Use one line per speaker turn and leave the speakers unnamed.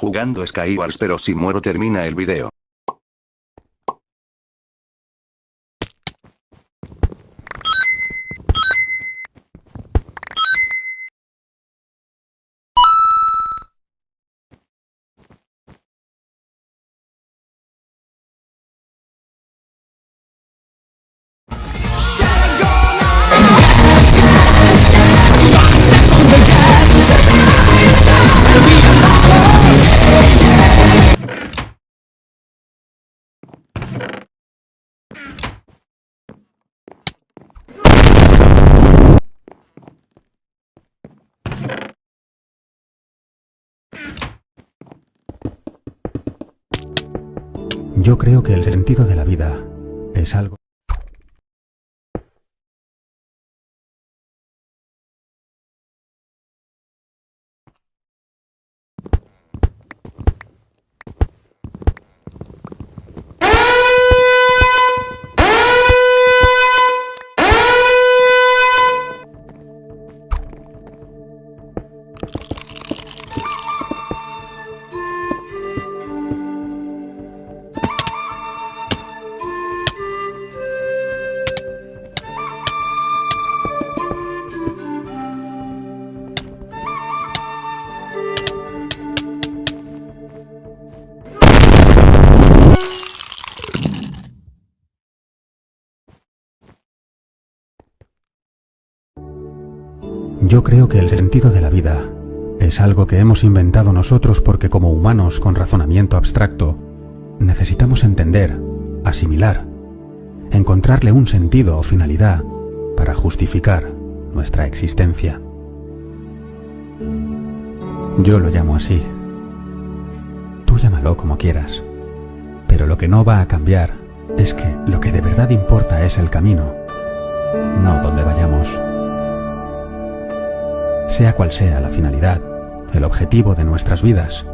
Jugando Skywars pero si muero termina el video.
Yo creo que el sentido de la vida es algo... Yo creo que el sentido de la vida es algo que hemos inventado nosotros porque como humanos con razonamiento abstracto necesitamos entender, asimilar, encontrarle un sentido o finalidad para justificar nuestra existencia. Yo lo llamo así. Tú llámalo como quieras. Pero lo que no va a cambiar es que lo que de verdad importa es el camino, no donde vayamos. Sea cual sea la finalidad, el objetivo de nuestras vidas,